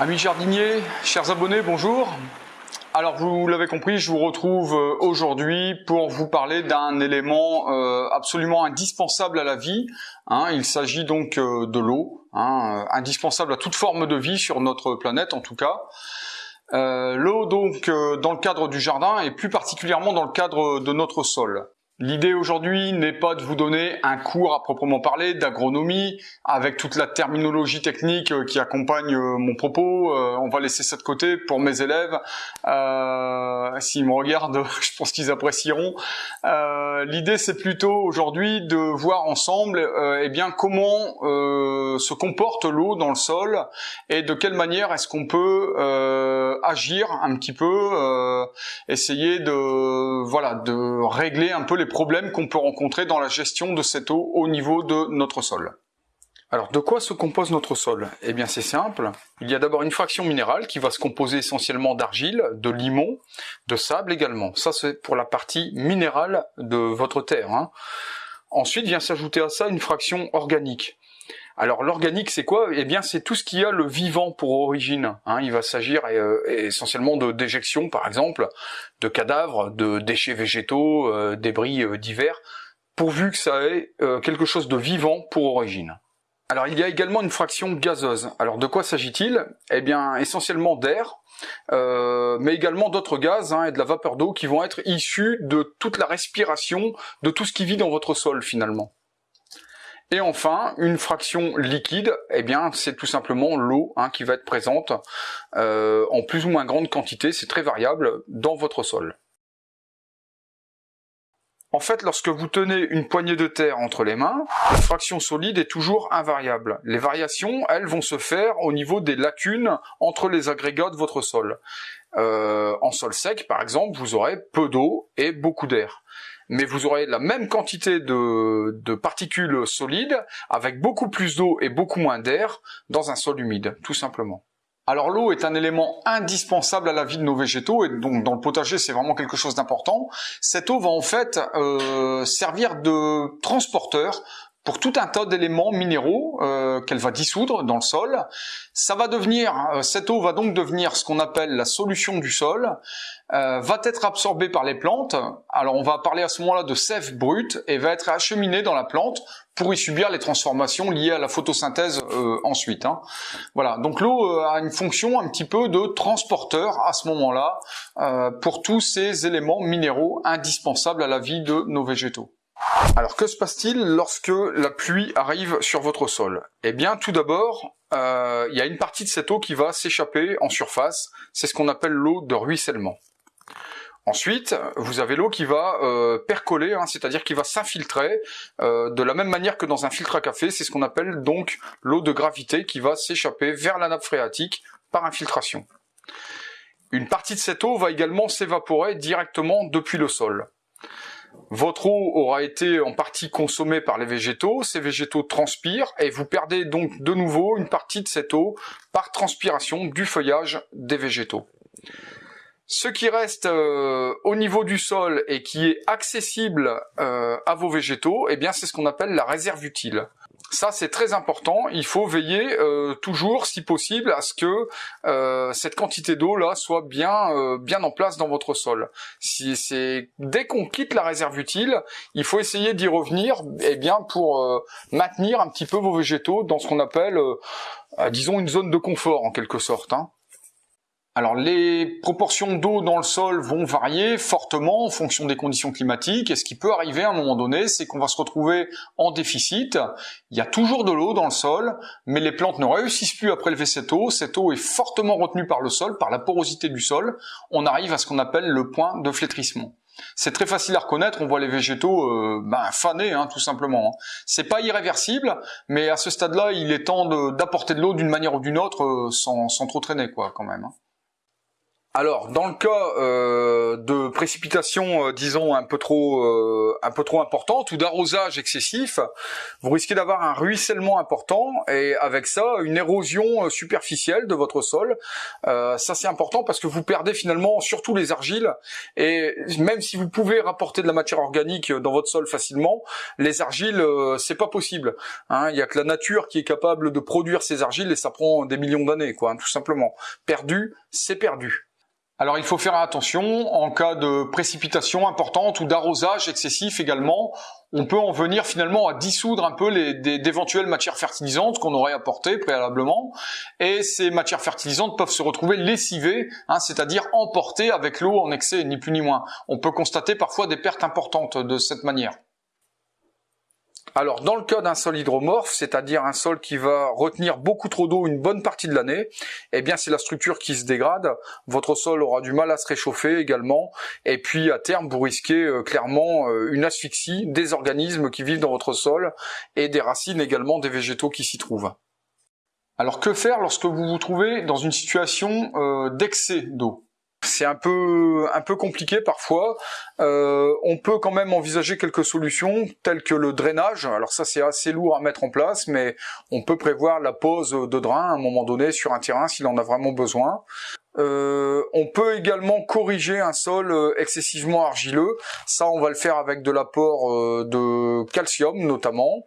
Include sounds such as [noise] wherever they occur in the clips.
Amis jardiniers, chers abonnés, bonjour. Alors vous l'avez compris, je vous retrouve euh, aujourd'hui pour vous parler d'un élément euh, absolument indispensable à la vie. Hein. il s'agit donc euh, de l'eau, hein, indispensable à toute forme de vie sur notre planète en tout cas. l'eau donc dans le cadre du jardin et plus particulièrement dans le cadre de notre sol. L'idée aujourd'hui n'est pas de vous donner un cours à proprement parler d'agronomie avec toute la terminologie technique euh, qui accompagne euh, mon propos. Euh, on va laisser ça de côté pour mes élèves. S'ils me regardent, [laughs] je pense qu'ils apprécieront. L'idée c'est plutôt aujourd'hui de voir ensemble eh bien comment se comporte l'eau dans le sol et de quelle manière est-ce qu'on peut agir un petit peu, essayer de voilà de régler un peu les problèmes qu'on peut rencontrer dans la gestion de cette eau au niveau de notre sol. Alors, de quoi se compose notre sol? Eh bien, c'est simple. Il y a d'abord une fraction minérale qui va se composer essentiellement d'argile, de limon, de sable également. Ça, c'est pour la partie minérale de votre terre. Hein. Ensuite vient s'ajouter à ça une fraction organique. Alors l'organique c'est quoi? Eh bien c'est tout ce qui a le vivant pour origine. Hein. Il va s'agir euh, essentiellement de déjection par exemple, de cadavres, de déchets végétaux, euh, débris euh, divers, pourvu que ça ait quelque chose de vivant pour origine. Alors il y a également une fraction gazeuse. Alors de quoi s'agit-il? Eh bien essentiellement d'air, mais également d'autres gaz hein, et de la vapeur d'eau qui vont être issus de toute la respiration de tout ce qui vit dans votre sol finalement. Et enfin, une fraction liquide, eh bien, c'est tout simplement l'eau hein, qui va être présente euh, en plus ou moins grande quantité, c'est très variable, dans votre sol. En fait, lorsque vous tenez une poignée de terre entre les mains, la fraction solide est toujours invariable. Les variations, elles, vont se faire au niveau des lacunes entre les agrégats de votre sol. Euh, en sol sec, par exemple, vous aurez peu d'eau et beaucoup d'air mais vous aurez la même quantité de, particules solides avec beaucoup plus d'eau et beaucoup moins d'air dans un sol humide, tout simplement. Alors l'eau est un élément indispensable à la vie de nos végétaux et donc dans le potager c'est vraiment quelque chose d'important. Cette eau va en fait euh, servir de transporteur pour tout un tas d'éléments minéraux euh, qu'elle va dissoudre dans le sol. Ça va devenir, euh, cette eau va donc devenir ce qu'on appelle la solution du sol, euh, va être absorbée par les plantes. Alors on va parler à ce moment-là de sève brute et va être acheminée dans la plante pour y subir les transformations liées à la photosynthèse ensuite. Hein. Voilà, donc l'eau a une fonction un petit peu de transporteur à ce moment-là pour tous ces éléments minéraux indispensables à la vie de nos végétaux. Alors que se passe-t-il lorsque la pluie arrive sur votre sol? Eh bien tout d'abord, euh, il y a une partie de cette eau qui va s'échapper en surface, c'est ce qu'on appelle l'eau de ruissellement. Ensuite, vous avez l'eau qui va euh, percoler, hein, c'est-à-dire qui va s'infiltrer euh, de la même manière que dans un filtre à café, c'est ce qu'on appelle donc l'eau de gravité qui va s'échapper vers la nappe phréatique par infiltration. Une partie de cette eau va également s'évaporer directement depuis le sol. Votre eau aura été en partie consommée par les végétaux, ces végétaux transpirent et vous perdez donc de nouveau une partie de cette eau par transpiration du feuillage des végétaux. Ce qui reste euh, au niveau du sol et qui est accessible euh, à vos végétaux, eh bien c'est ce qu'on appelle la réserve utile. Ça, c'est très important. Il faut veiller euh, toujours, si possible, à ce que euh, cette quantité d'eau là soit bien euh, bien en place dans votre sol. Si c'est dès qu'on quitte la réserve utile, il faut essayer d'y revenir, eh bien pour maintenir un petit peu vos végétaux dans ce qu'on appelle, disons, une zone de confort en quelque sorte. Hein. Alors les proportions d'eau dans le sol vont varier fortement en fonction des conditions climatiques et ce qui peut arriver à un moment donné, c'est qu'on va se retrouver en déficit. Il y a toujours de l'eau dans le sol, mais les plantes ne réussissent plus à prélever cette eau. Cette eau est fortement retenue par le sol, par la porosité du sol. On arrive à ce qu'on appelle le point de flétrissement. C'est très facile à reconnaître, on voit les végétaux euh, ben, fanés, hein, tout simplement. C'est pas irréversible, mais à ce stade-là, il est temps d'apporter de, l'eau d'une manière ou d'une autre euh, sans, trop traîner, quoi, quand même. Hein. Alors, dans le cas euh, de précipitations, euh, disons un peu trop, euh, importantes ou d'arrosage excessif, vous risquez d'avoir un ruissellement important et avec ça une érosion superficielle de votre sol. ça c'est important parce que vous perdez finalement surtout les argiles et même si vous pouvez rapporter de la matière organique dans votre sol facilement, les argiles c'est pas possible. Hein. Il y a que la nature qui est capable de produire ces argiles et ça prend des millions d'années, quoi, hein, tout simplement. Perdu, c'est perdu. Alors il faut faire attention en cas de précipitation importante ou d'arrosage excessif également. On peut en venir finalement à dissoudre un peu d'éventuelles matières fertilisantes qu'on aurait apportées préalablement. Et ces matières fertilisantes peuvent se retrouver lessivées, hein, c'est-à-dire emportées avec l'eau en excès, ni plus ni moins. On peut constater parfois des pertes importantes de cette manière. Alors, dans le cas d'un sol hydromorphe, c'est-à-dire un sol qui va retenir beaucoup trop d'eau une bonne partie de l'année, eh bien, c'est la structure qui se dégrade. Votre sol aura du mal à se réchauffer également. Et puis, à terme, vous risquez euh, clairement euh, une asphyxie des organismes qui vivent dans votre sol et des racines également des végétaux qui s'y trouvent. Alors, que faire lorsque vous vous trouvez dans une situation euh, d'excès d'eau? C'est un peu un peu compliqué parfois. Euh, on peut quand même envisager quelques solutions telles que le drainage. Alors ça c'est assez lourd à mettre en place, mais on peut prévoir la pose de drain à un moment donné sur un terrain s'il en a vraiment besoin. Euh, on peut également corriger un sol euh, excessivement argileux. Ça, on va le faire avec de l'apport de calcium notamment.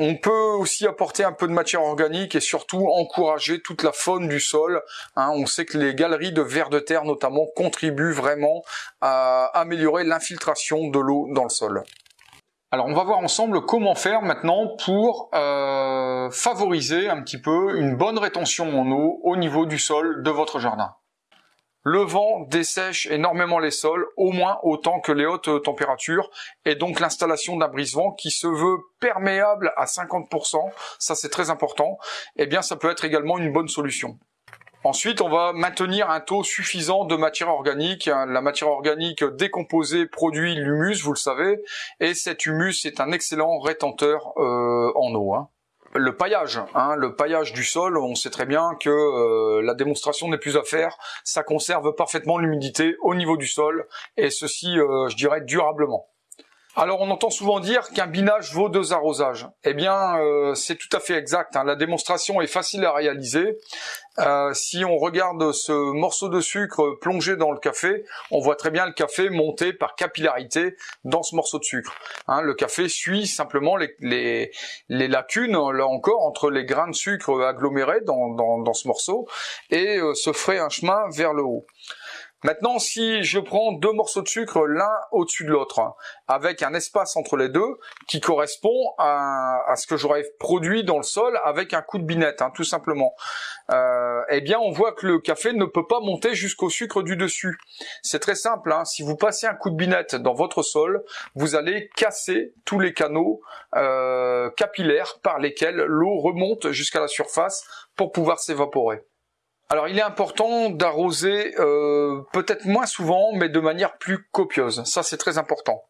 On peut aussi apporter un peu de matière organique et surtout encourager toute la faune du sol. Hein. on sait que les galeries de vers de terre notamment contribuent vraiment à améliorer l'infiltration de l'eau dans le sol. Alors on va voir ensemble comment faire maintenant pour euh, favoriser un petit peu une bonne rétention en eau au niveau du sol de votre jardin. Le vent dessèche énormément les sols, au moins autant que les hautes températures, et donc l'installation d'un brise-vent qui se veut perméable à 50%, ça c'est très important, eh bien ça peut être également une bonne solution. Ensuite, on va maintenir un taux suffisant de matière organique. La matière organique décomposée produit l'humus, vous le savez, et cet humus est un excellent rétenteur euh, en eau. Hein le paillage, hein, le paillage du sol, on sait très bien que euh, la démonstration n'est plus à faire, ça conserve parfaitement l'humidité au niveau du sol, et ceci, euh, je dirais, durablement. Alors on entend souvent dire qu'un binage vaut deux arrosages. Eh bien, euh, c'est tout à fait exact. Hein. La démonstration est facile à réaliser. Euh, si on regarde ce morceau de sucre plongé dans le café, on voit très bien le café monter par capillarité dans ce morceau de sucre. Hein, le café suit simplement les, lacunes, là encore, entre les grains de sucre agglomérés dans, ce morceau et euh, se ferait un chemin vers le haut. Maintenant, si je prends deux morceaux de sucre l'un au-dessus de l'autre, avec un espace entre les deux qui correspond à, ce que j'aurais produit dans le sol avec un coup de binette, hein, tout simplement, euh, eh bien, on voit que le café ne peut pas monter jusqu'au sucre du dessus. C'est très simple. Hein. si vous passez un coup de binette dans votre sol, vous allez casser tous les canaux euh, capillaires par lesquels l'eau remonte jusqu'à la surface pour pouvoir s'évaporer. Alors il est important d'arroser euh, peut-être moins souvent, mais de manière plus copieuse. Ça c'est très important.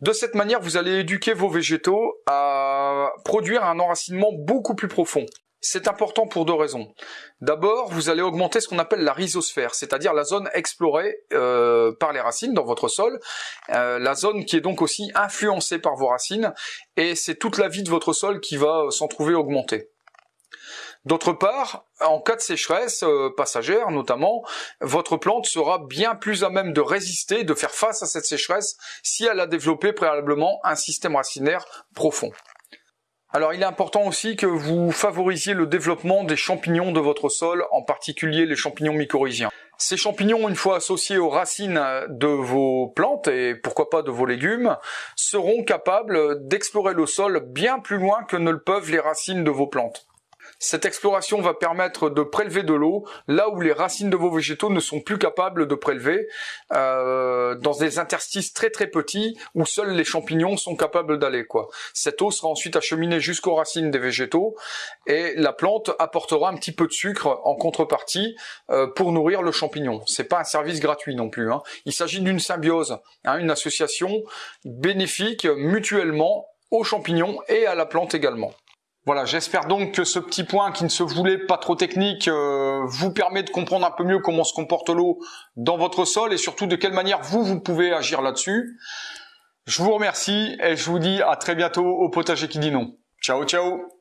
De cette manière, vous allez éduquer vos végétaux à produire un enracinement beaucoup plus profond. C'est important pour deux raisons. D'abord, vous allez augmenter ce qu'on appelle la rhizosphère, c'est-à-dire la zone explorée euh, par les racines dans votre sol, euh, la zone qui est donc aussi influencée par vos racines, et c'est toute la vie de votre sol qui va s'en trouver augmentée. D'autre part, en cas de sécheresse euh, passagère notamment, votre plante sera bien plus à même de résister, de faire face à cette sécheresse si elle a développé préalablement un système racinaire profond. Alors il est important aussi que vous favorisiez le développement des champignons de votre sol, en particulier les champignons mycorhiziens. Ces champignons, une fois associés aux racines de vos plantes et pourquoi pas de vos légumes, seront capables d'explorer le sol bien plus loin que ne le peuvent les racines de vos plantes. Cette exploration va permettre de prélever de l'eau là où les racines de vos végétaux ne sont plus capables de prélever, euh, dans des interstices très très petits où seuls les champignons sont capables d'aller. quoi. Cette eau sera ensuite acheminée jusqu'aux racines des végétaux et la plante apportera un petit peu de sucre en contrepartie euh, pour nourrir le champignon. C'est pas un service gratuit non plus. Hein. Il s'agit d'une symbiose, hein, une association bénéfique mutuellement aux champignons et à la plante également. Voilà, j'espère donc que ce petit point qui ne se voulait pas trop technique euh, vous permet de comprendre un peu mieux comment se comporte l'eau dans votre sol et surtout de quelle manière vous, vous pouvez agir là-dessus. Je vous remercie et je vous dis à très bientôt au potager qui dit non. Ciao, ciao